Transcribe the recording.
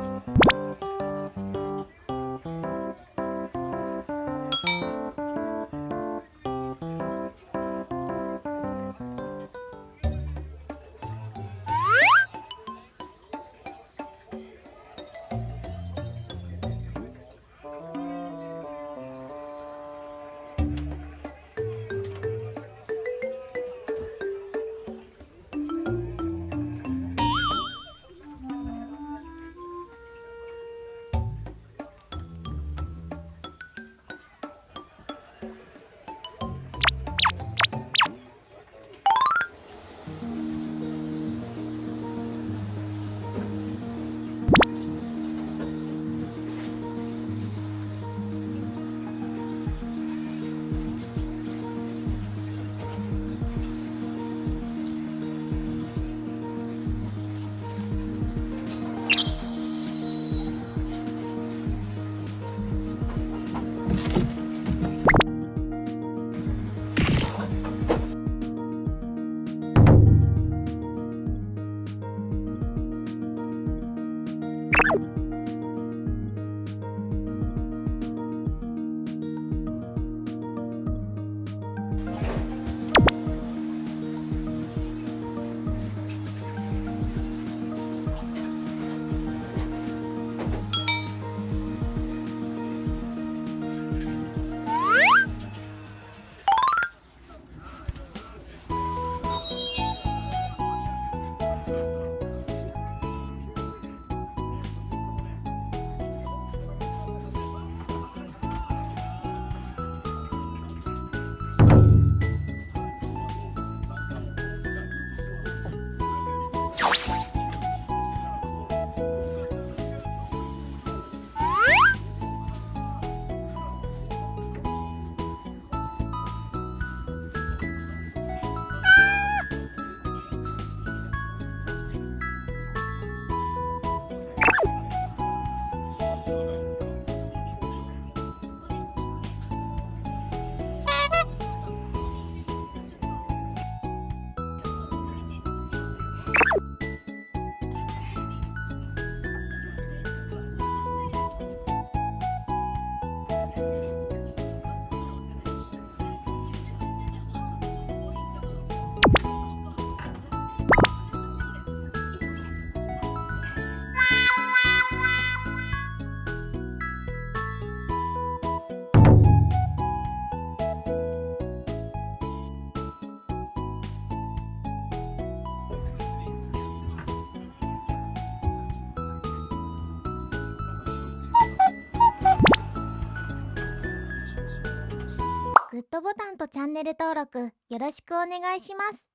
you ボタンとチャンネル登録よろしくお願いします。